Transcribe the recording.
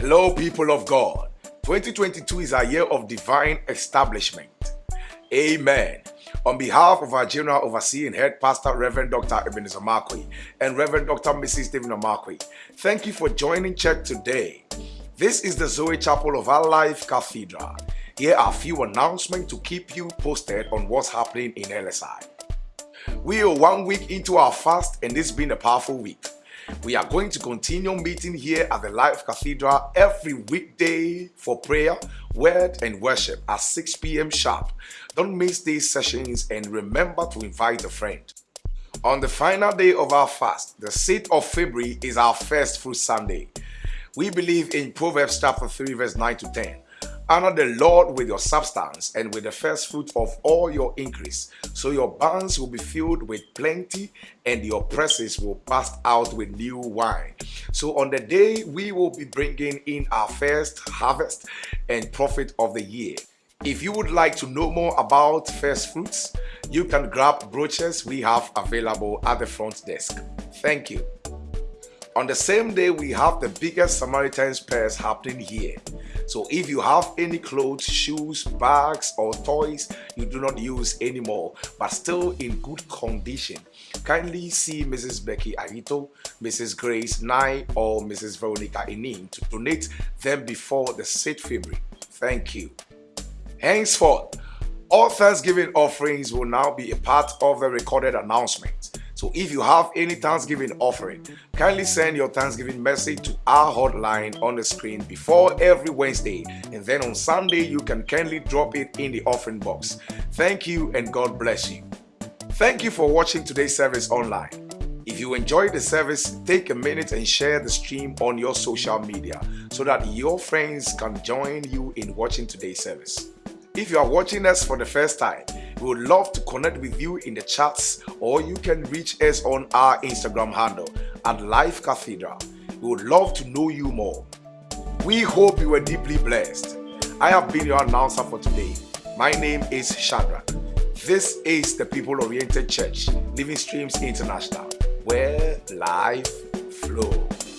Hello, people of God. 2022 is a year of divine establishment. Amen. On behalf of our General Overseer and Head Pastor, Reverend Dr. Ebenezer Markwei and Reverend Dr. Mrs. Stephen Markwei, thank you for joining church today. This is the Zoe Chapel of Our Life Cathedral. Here are a few announcements to keep you posted on what's happening in LSI. We are one week into our fast and this has been a powerful week. We are going to continue meeting here at the Life Cathedral every weekday for prayer, word, and worship at 6 p.m. sharp. Don't miss these sessions and remember to invite a friend. On the final day of our fast, the 6th of February is our first fruit Sunday. We believe in Proverbs chapter 3 verse 9 to 10. Honor the Lord with your substance and with the first fruit of all your increase. So your barns will be filled with plenty and your presses will pass out with new wine. So on the day we will be bringing in our first harvest and profit of the year. If you would like to know more about first fruits, you can grab brochures we have available at the front desk. Thank you. On the same day, we have the biggest Samaritan's Purse happening here. So if you have any clothes, shoes, bags or toys you do not use anymore but still in good condition, kindly see Mrs. Becky Arito, Mrs. Grace Nye or Mrs. Veronica Inim to donate them before the 6th February. Thank you. Henceforth, all Thanksgiving offerings will now be a part of the recorded announcement. So if you have any Thanksgiving offering, kindly send your Thanksgiving message to our hotline on the screen before every Wednesday. And then on Sunday, you can kindly drop it in the offering box. Thank you and God bless you. Thank you for watching today's service online. If you enjoyed the service, take a minute and share the stream on your social media so that your friends can join you in watching today's service. If you are watching us for the first time, we would love to connect with you in the chats or you can reach us on our Instagram handle at Life Cathedral. We would love to know you more. We hope you were deeply blessed. I have been your announcer for today. My name is Shadrach. This is the People Oriented Church, Living Streams International, where life flows.